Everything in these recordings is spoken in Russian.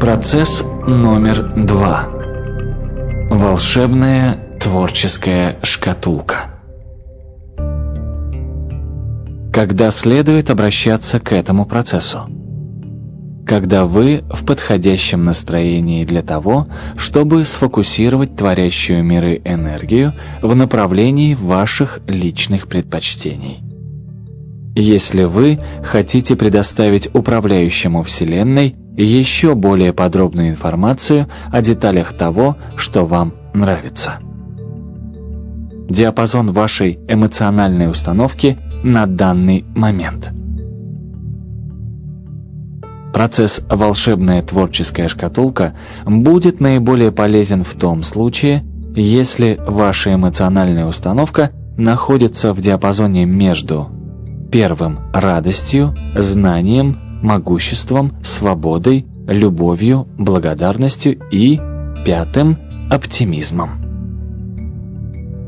Процесс номер два. Волшебная творческая шкатулка. Когда следует обращаться к этому процессу? Когда вы в подходящем настроении для того, чтобы сфокусировать творящую миры энергию в направлении ваших личных предпочтений. Если вы хотите предоставить управляющему Вселенной еще более подробную информацию о деталях того, что вам нравится. Диапазон вашей эмоциональной установки на данный момент. Процесс «Волшебная творческая шкатулка» будет наиболее полезен в том случае, если ваша эмоциональная установка находится в диапазоне между первым – радостью, знанием, могуществом, свободой, любовью, благодарностью и пятым – оптимизмом.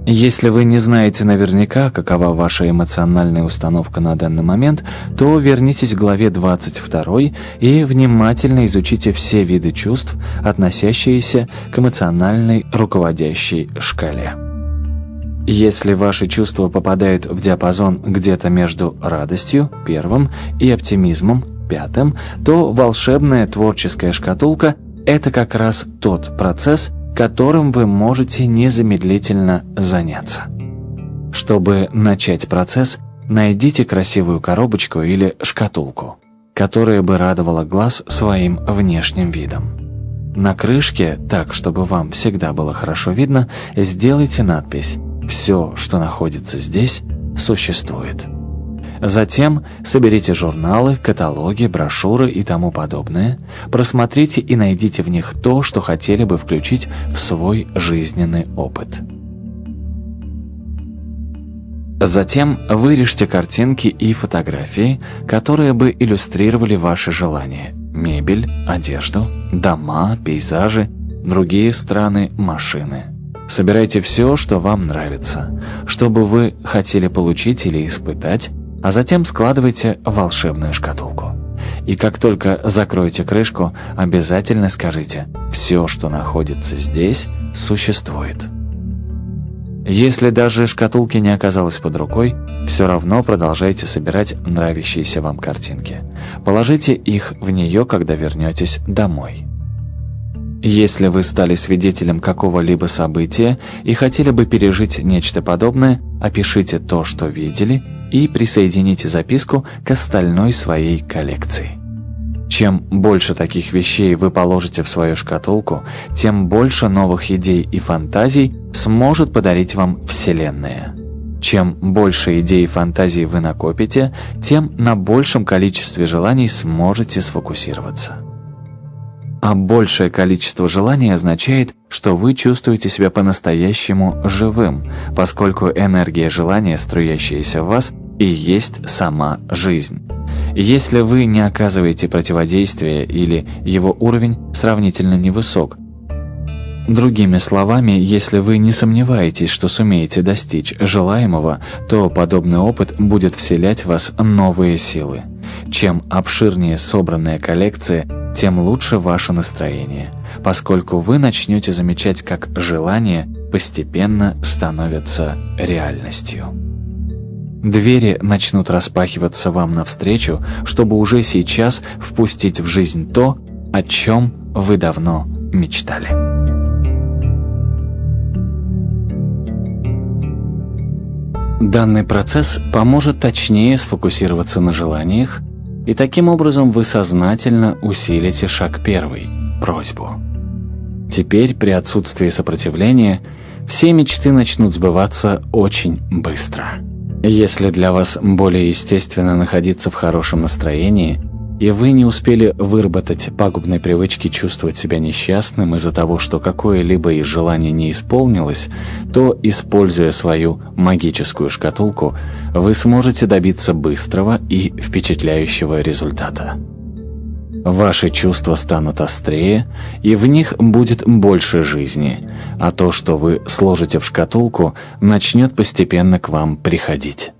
Если вы не знаете наверняка, какова ваша эмоциональная установка на данный момент, то вернитесь к главе 22 и внимательно изучите все виды чувств, относящиеся к эмоциональной руководящей шкале. Если ваши чувства попадают в диапазон где-то между радостью, первым, и оптимизмом, пятым, то волшебная творческая шкатулка – это как раз тот процесс, которым вы можете незамедлительно заняться. Чтобы начать процесс, найдите красивую коробочку или шкатулку, которая бы радовала глаз своим внешним видом. На крышке, так чтобы вам всегда было хорошо видно, сделайте надпись «Все, что находится здесь, существует». Затем соберите журналы, каталоги, брошюры и тому подобное, просмотрите и найдите в них то, что хотели бы включить в свой жизненный опыт. Затем вырежьте картинки и фотографии, которые бы иллюстрировали ваши желания. Мебель, одежду, дома, пейзажи, другие страны, машины. Собирайте все, что вам нравится, что бы вы хотели получить или испытать, а затем складывайте волшебную шкатулку. И как только закроете крышку, обязательно скажите «все, что находится здесь, существует». Если даже шкатулки не оказалось под рукой, все равно продолжайте собирать нравящиеся вам картинки. Положите их в нее, когда вернетесь домой. Если вы стали свидетелем какого-либо события и хотели бы пережить нечто подобное, опишите то, что видели, и присоедините записку к остальной своей коллекции. Чем больше таких вещей вы положите в свою шкатулку, тем больше новых идей и фантазий сможет подарить вам Вселенная. Чем больше идей и фантазий вы накопите, тем на большем количестве желаний сможете сфокусироваться. А большее количество желаний означает, что вы чувствуете себя по-настоящему живым, поскольку энергия желания, струящаяся в вас, и есть сама жизнь. Если вы не оказываете противодействия или его уровень сравнительно невысок, Другими словами, если вы не сомневаетесь, что сумеете достичь желаемого, то подобный опыт будет вселять в вас новые силы. Чем обширнее собранная коллекция, тем лучше ваше настроение, поскольку вы начнете замечать, как желания постепенно становятся реальностью. Двери начнут распахиваться вам навстречу, чтобы уже сейчас впустить в жизнь то, о чем вы давно мечтали. Данный процесс поможет точнее сфокусироваться на желаниях, и таким образом вы сознательно усилите шаг первый – просьбу. Теперь, при отсутствии сопротивления, все мечты начнут сбываться очень быстро. Если для вас более естественно находиться в хорошем настроении, и вы не успели выработать пагубной привычки чувствовать себя несчастным из-за того, что какое-либо из желаний не исполнилось, то, используя свою магическую шкатулку, вы сможете добиться быстрого и впечатляющего результата. Ваши чувства станут острее, и в них будет больше жизни, а то, что вы сложите в шкатулку, начнет постепенно к вам приходить.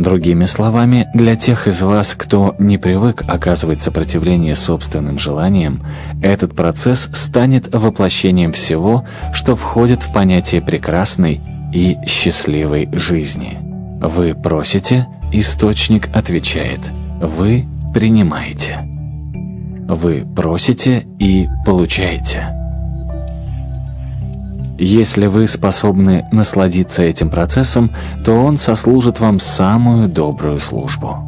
Другими словами, для тех из вас, кто не привык оказывать сопротивление собственным желаниям, этот процесс станет воплощением всего, что входит в понятие прекрасной и счастливой жизни. Вы просите, источник отвечает. Вы принимаете. Вы просите и получаете. Если вы способны насладиться этим процессом, то он сослужит вам самую добрую службу.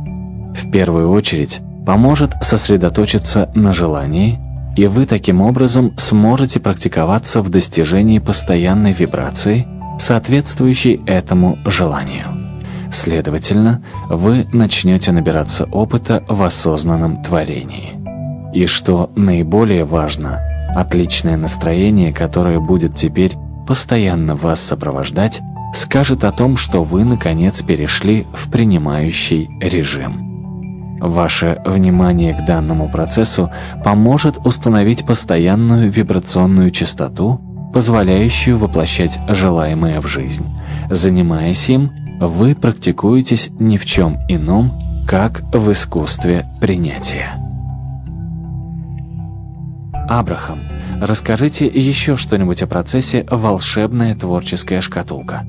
В первую очередь поможет сосредоточиться на желании, и вы таким образом сможете практиковаться в достижении постоянной вибрации, соответствующей этому желанию. Следовательно, вы начнете набираться опыта в осознанном творении. И что наиболее важно – Отличное настроение, которое будет теперь постоянно вас сопровождать, скажет о том, что вы, наконец, перешли в принимающий режим. Ваше внимание к данному процессу поможет установить постоянную вибрационную частоту, позволяющую воплощать желаемое в жизнь. Занимаясь им, вы практикуетесь ни в чем ином, как в искусстве принятия. Абрахам, расскажите еще что-нибудь о процессе «Волшебная творческая шкатулка».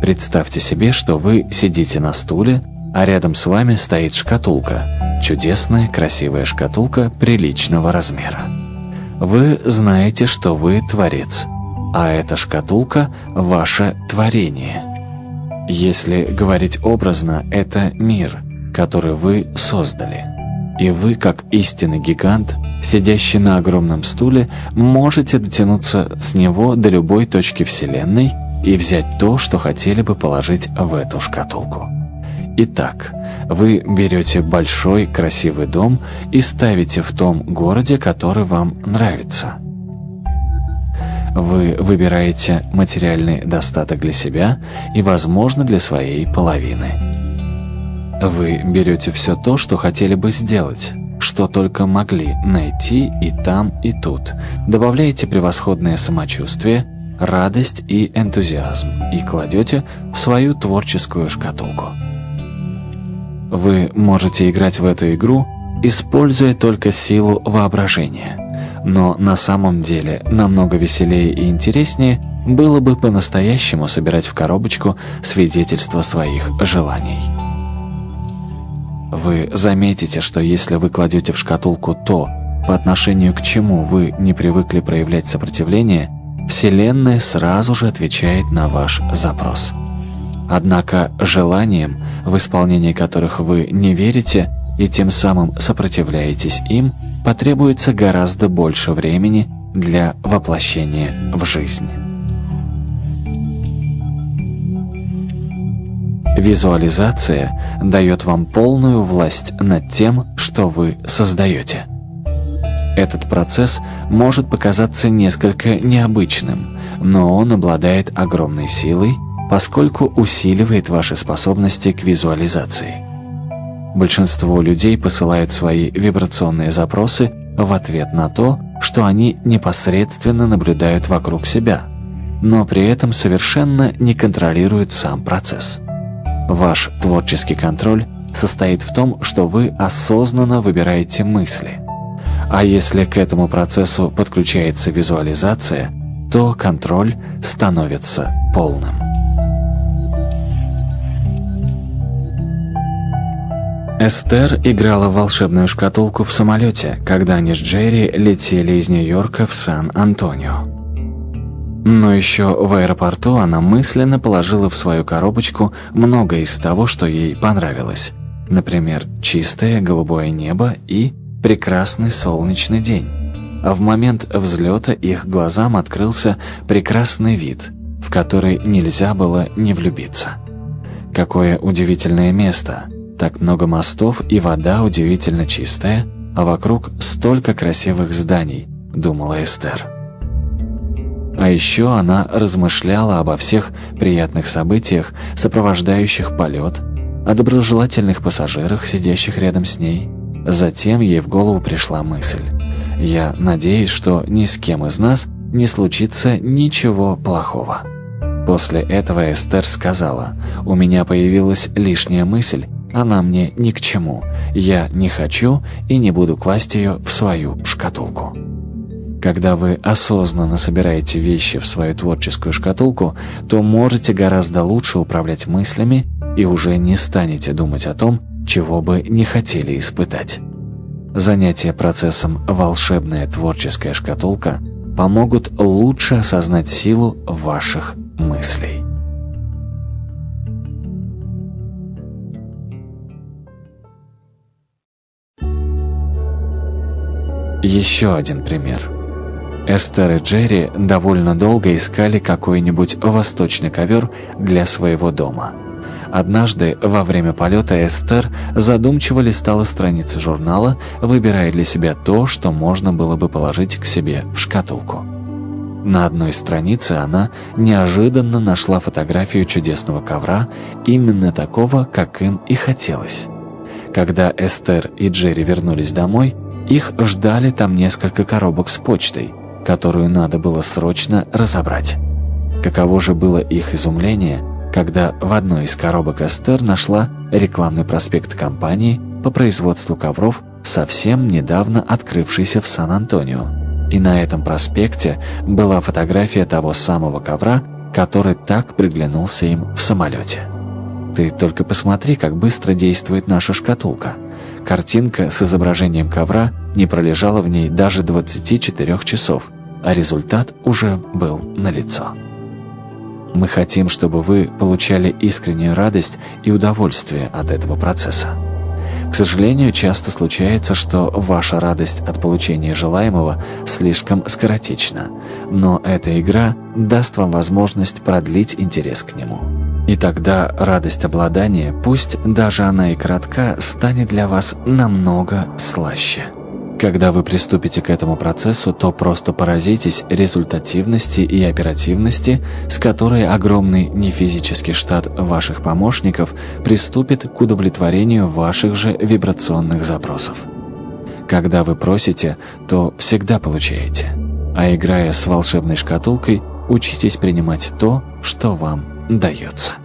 Представьте себе, что вы сидите на стуле, а рядом с вами стоит шкатулка. Чудесная, красивая шкатулка приличного размера. Вы знаете, что вы творец, а эта шкатулка – ваше творение. Если говорить образно, это мир, который вы создали – и вы, как истинный гигант, сидящий на огромном стуле, можете дотянуться с него до любой точки Вселенной и взять то, что хотели бы положить в эту шкатулку. Итак, вы берете большой красивый дом и ставите в том городе, который вам нравится. Вы выбираете материальный достаток для себя и, возможно, для своей половины. Вы берете все то, что хотели бы сделать, что только могли найти и там, и тут. Добавляете превосходное самочувствие, радость и энтузиазм и кладете в свою творческую шкатулку. Вы можете играть в эту игру, используя только силу воображения. Но на самом деле намного веселее и интереснее было бы по-настоящему собирать в коробочку свидетельства своих желаний. Вы заметите, что если вы кладете в шкатулку то, по отношению к чему вы не привыкли проявлять сопротивление, Вселенная сразу же отвечает на ваш запрос. Однако желаниям, в исполнении которых вы не верите и тем самым сопротивляетесь им, потребуется гораздо больше времени для воплощения в жизнь. Визуализация дает вам полную власть над тем, что вы создаете. Этот процесс может показаться несколько необычным, но он обладает огромной силой, поскольку усиливает ваши способности к визуализации. Большинство людей посылают свои вибрационные запросы в ответ на то, что они непосредственно наблюдают вокруг себя, но при этом совершенно не контролируют сам процесс. Ваш творческий контроль состоит в том, что вы осознанно выбираете мысли. А если к этому процессу подключается визуализация, то контроль становится полным. Эстер играла в волшебную шкатулку в самолете, когда они с Джерри летели из Нью-Йорка в Сан-Антонио. Но еще в аэропорту она мысленно положила в свою коробочку много из того, что ей понравилось. Например, чистое голубое небо и прекрасный солнечный день. А в момент взлета их глазам открылся прекрасный вид, в который нельзя было не влюбиться. Какое удивительное место! Так много мостов и вода удивительно чистая, а вокруг столько красивых зданий, думала Эстер. А еще она размышляла обо всех приятных событиях, сопровождающих полет, о доброжелательных пассажирах, сидящих рядом с ней. Затем ей в голову пришла мысль. «Я надеюсь, что ни с кем из нас не случится ничего плохого». После этого Эстер сказала, «У меня появилась лишняя мысль, она мне ни к чему. Я не хочу и не буду класть ее в свою шкатулку». Когда вы осознанно собираете вещи в свою творческую шкатулку, то можете гораздо лучше управлять мыслями и уже не станете думать о том, чего бы не хотели испытать. Занятия процессом «волшебная творческая шкатулка» помогут лучше осознать силу ваших мыслей. Еще один пример. Эстер и Джерри довольно долго искали какой-нибудь восточный ковер для своего дома. Однажды во время полета Эстер задумчиво листала страницы журнала, выбирая для себя то, что можно было бы положить к себе в шкатулку. На одной странице она неожиданно нашла фотографию чудесного ковра, именно такого, как им и хотелось. Когда Эстер и Джерри вернулись домой, их ждали там несколько коробок с почтой, которую надо было срочно разобрать. Каково же было их изумление, когда в одной из коробок Эстер нашла рекламный проспект компании по производству ковров, совсем недавно открывшийся в Сан-Антонио и на этом проспекте была фотография того самого ковра, который так приглянулся им в самолете. Ты только посмотри, как быстро действует наша шкатулка. Картинка с изображением ковра не пролежала в ней даже 24 часов, а результат уже был налицо. Мы хотим, чтобы вы получали искреннюю радость и удовольствие от этого процесса. К сожалению, часто случается, что ваша радость от получения желаемого слишком скоротечна, но эта игра даст вам возможность продлить интерес к нему. И тогда радость обладания, пусть даже она и коротка, станет для вас намного слаще. Когда вы приступите к этому процессу, то просто поразитесь результативности и оперативности, с которой огромный нефизический штат ваших помощников приступит к удовлетворению ваших же вибрационных запросов. Когда вы просите, то всегда получаете. А играя с волшебной шкатулкой, учитесь принимать то, что вам дается.